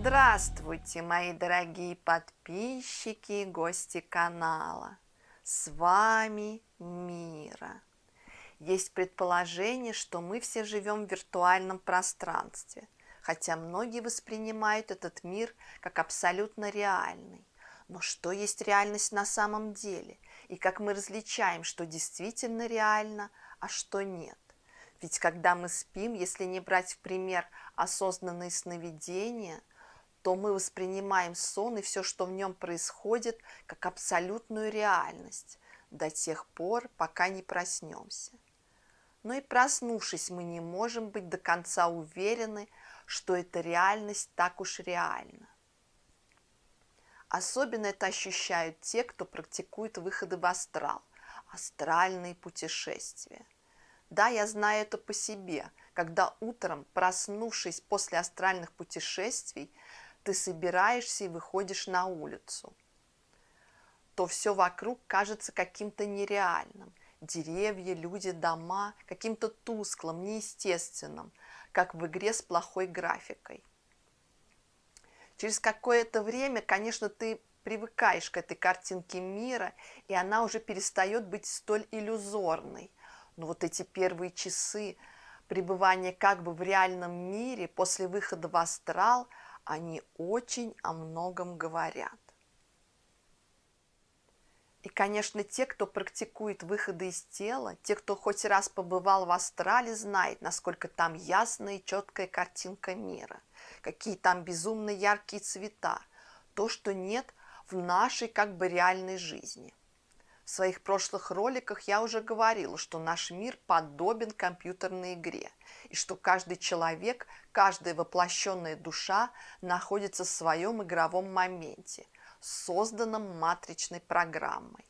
Здравствуйте, мои дорогие подписчики и гости канала! С вами Мира. Есть предположение, что мы все живем в виртуальном пространстве, хотя многие воспринимают этот мир как абсолютно реальный. Но что есть реальность на самом деле? И как мы различаем, что действительно реально, а что нет? Ведь когда мы спим, если не брать в пример осознанные сновидения, то мы воспринимаем сон и все, что в нем происходит, как абсолютную реальность до тех пор, пока не проснемся. Но и проснувшись, мы не можем быть до конца уверены, что эта реальность так уж реальна. Особенно это ощущают те, кто практикует выходы в астрал, астральные путешествия. Да, я знаю это по себе, когда утром, проснувшись после астральных путешествий, ты собираешься и выходишь на улицу, то все вокруг кажется каким-то нереальным. Деревья, люди, дома, каким-то тусклым, неестественным, как в игре с плохой графикой. Через какое-то время, конечно, ты привыкаешь к этой картинке мира, и она уже перестает быть столь иллюзорной. Но вот эти первые часы пребывания как бы в реальном мире после выхода в астрал, они очень о многом говорят. И, конечно, те, кто практикует выходы из тела, те, кто хоть раз побывал в астрале, знает, насколько там ясная и четкая картинка мира, какие там безумно яркие цвета, то, что нет в нашей как бы реальной жизни. В своих прошлых роликах я уже говорила, что наш мир подобен компьютерной игре, и что каждый человек, каждая воплощенная душа находится в своем игровом моменте – созданном матричной программой.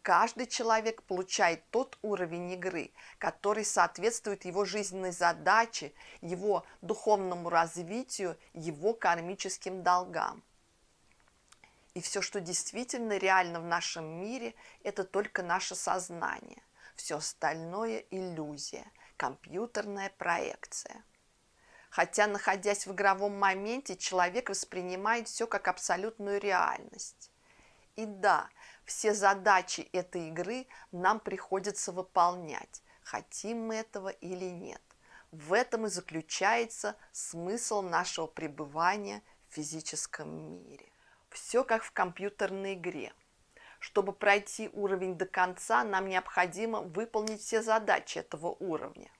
Каждый человек получает тот уровень игры, который соответствует его жизненной задаче, его духовному развитию, его кармическим долгам. И все, что действительно реально в нашем мире, это только наше сознание. Все остальное – иллюзия, компьютерная проекция. Хотя, находясь в игровом моменте, человек воспринимает все как абсолютную реальность. И да, все задачи этой игры нам приходится выполнять, хотим мы этого или нет. В этом и заключается смысл нашего пребывания в физическом мире. Все как в компьютерной игре. Чтобы пройти уровень до конца, нам необходимо выполнить все задачи этого уровня.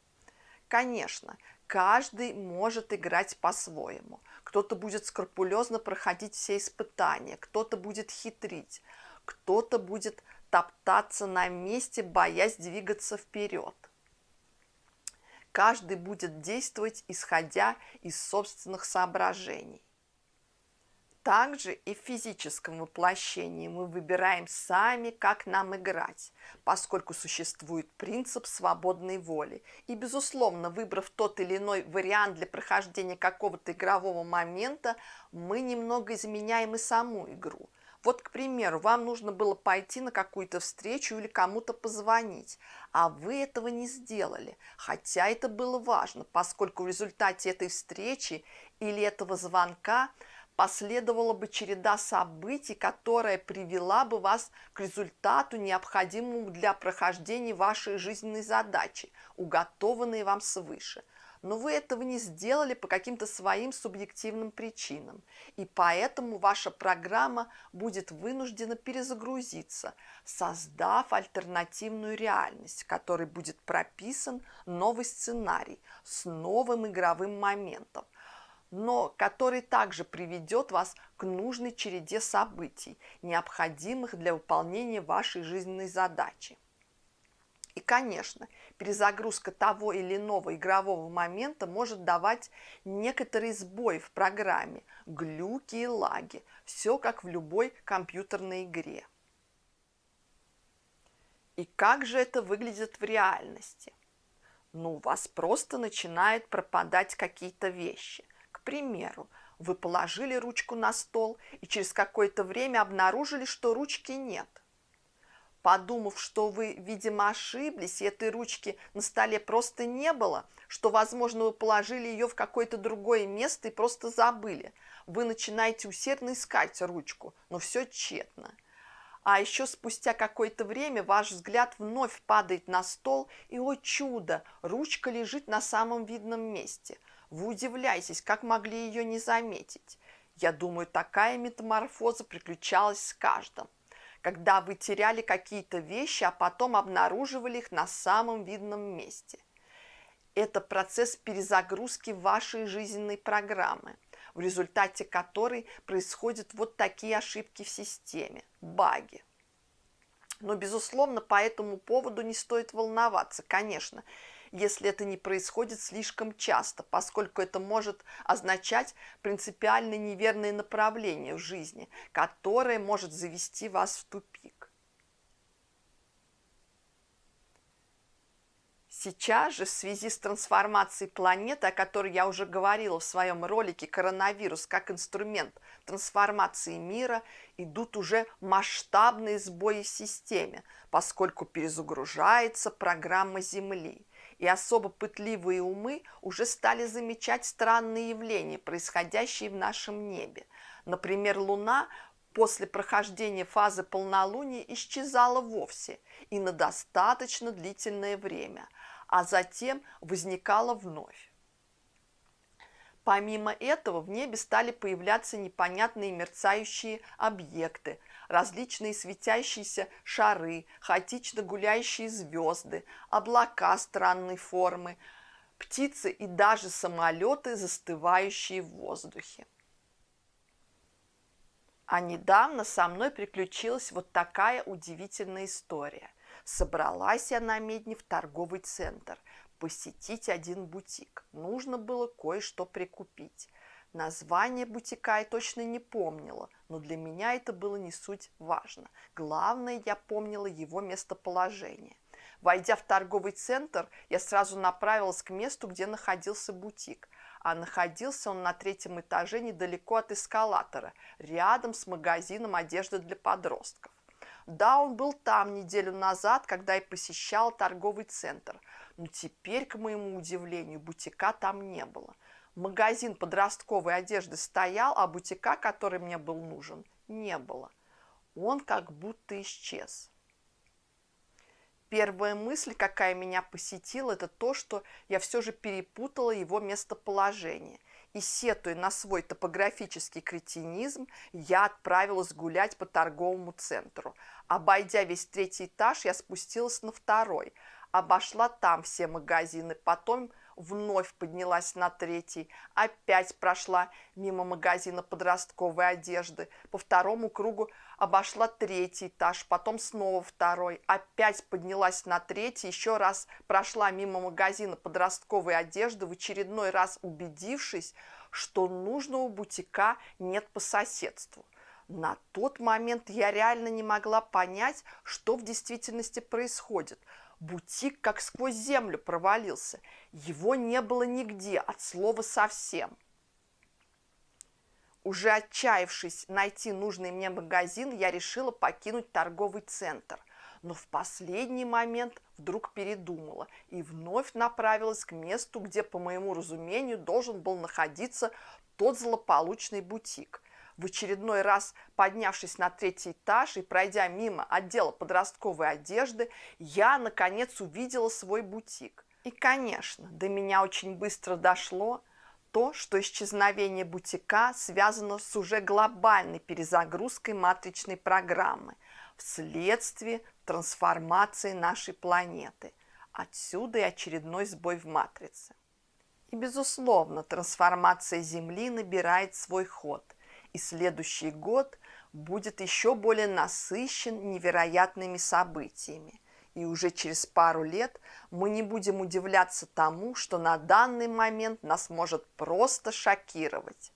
Конечно, каждый может играть по-своему. Кто-то будет скрупулезно проходить все испытания, кто-то будет хитрить, кто-то будет топтаться на месте, боясь двигаться вперед. Каждый будет действовать, исходя из собственных соображений. Также и в физическом воплощении мы выбираем сами, как нам играть, поскольку существует принцип свободной воли. И, безусловно, выбрав тот или иной вариант для прохождения какого-то игрового момента, мы немного изменяем и саму игру. Вот, к примеру, вам нужно было пойти на какую-то встречу или кому-то позвонить, а вы этого не сделали, хотя это было важно, поскольку в результате этой встречи или этого звонка – последовала бы череда событий, которая привела бы вас к результату, необходимому для прохождения вашей жизненной задачи, уготованной вам свыше. Но вы этого не сделали по каким-то своим субъективным причинам, и поэтому ваша программа будет вынуждена перезагрузиться, создав альтернативную реальность, в которой будет прописан новый сценарий с новым игровым моментом – но который также приведет вас к нужной череде событий, необходимых для выполнения вашей жизненной задачи. И, конечно, перезагрузка того или иного игрового момента может давать некоторые сбои в программе, глюки и лаги, все как в любой компьютерной игре. И как же это выглядит в реальности? Ну, у вас просто начинают пропадать какие-то вещи – примеру, вы положили ручку на стол и через какое-то время обнаружили, что ручки нет. подумав, что вы, видимо, ошиблись, и этой ручки на столе просто не было, что, возможно, вы положили ее в какое-то другое место и просто забыли. Вы начинаете усердно искать ручку, но все тщетно. А еще спустя какое-то время ваш взгляд вновь падает на стол, и, о чудо, ручка лежит на самом видном месте. Вы удивляетесь, как могли ее не заметить. Я думаю, такая метаморфоза приключалась с каждым когда вы теряли какие-то вещи, а потом обнаруживали их на самом видном месте. Это процесс перезагрузки вашей жизненной программы, в результате которой происходят вот такие ошибки в системе, баги. Но, безусловно, по этому поводу не стоит волноваться, конечно, если это не происходит слишком часто, поскольку это может означать принципиально неверное направление в жизни, которое может завести вас в тупик. Сейчас же в связи с трансформацией планеты, о которой я уже говорила в своем ролике «Коронавирус как инструмент трансформации мира», идут уже масштабные сбои в системе, поскольку перезагружается программа Земли и особо пытливые умы уже стали замечать странные явления, происходящие в нашем небе. Например, Луна после прохождения фазы полнолуния исчезала вовсе и на достаточно длительное время, а затем возникала вновь. Помимо этого в небе стали появляться непонятные мерцающие объекты, различные светящиеся шары, хаотично гуляющие звезды, облака странной формы, птицы и даже самолеты, застывающие в воздухе. А недавно со мной приключилась вот такая удивительная история. Собралась я на медне в торговый центр, посетить один бутик. Нужно было кое-что прикупить. Название бутика я точно не помнила, но для меня это было не суть важно. Главное, я помнила его местоположение. Войдя в торговый центр, я сразу направилась к месту, где находился бутик. А находился он на третьем этаже недалеко от эскалатора, рядом с магазином одежды для подростков. Да, он был там неделю назад, когда я посещала торговый центр, но теперь, к моему удивлению, бутика там не было – Магазин подростковой одежды стоял, а бутика, который мне был нужен, не было. Он как будто исчез. Первая мысль, какая меня посетила, это то, что я все же перепутала его местоположение. И сетуя на свой топографический кретинизм, я отправилась гулять по торговому центру. Обойдя весь третий этаж, я спустилась на второй, обошла там все магазины, потом вновь поднялась на третий, опять прошла мимо магазина подростковой одежды, по второму кругу обошла третий этаж, потом снова второй, опять поднялась на третий, еще раз прошла мимо магазина подростковой одежды, в очередной раз убедившись, что нужного бутика нет по соседству. На тот момент я реально не могла понять, что в действительности происходит – Бутик как сквозь землю провалился. Его не было нигде, от слова совсем. Уже отчаявшись найти нужный мне магазин, я решила покинуть торговый центр. Но в последний момент вдруг передумала и вновь направилась к месту, где, по моему разумению, должен был находиться тот злополучный бутик – в очередной раз поднявшись на третий этаж и пройдя мимо отдела подростковой одежды, я, наконец, увидела свой бутик. И, конечно, до меня очень быстро дошло то, что исчезновение бутика связано с уже глобальной перезагрузкой матричной программы вследствие трансформации нашей планеты. Отсюда и очередной сбой в матрице. И, безусловно, трансформация Земли набирает свой ход – и следующий год будет еще более насыщен невероятными событиями. И уже через пару лет мы не будем удивляться тому, что на данный момент нас может просто шокировать.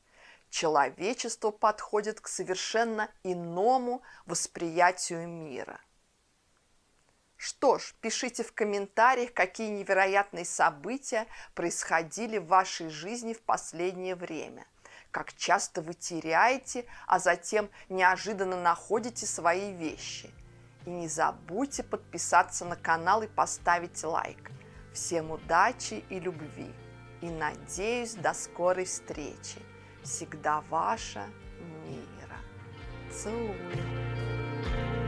Человечество подходит к совершенно иному восприятию мира. Что ж, пишите в комментариях, какие невероятные события происходили в вашей жизни в последнее время как часто вы теряете, а затем неожиданно находите свои вещи. И не забудьте подписаться на канал и поставить лайк. Всем удачи и любви. И надеюсь, до скорой встречи. Всегда ваша Мира. Целую.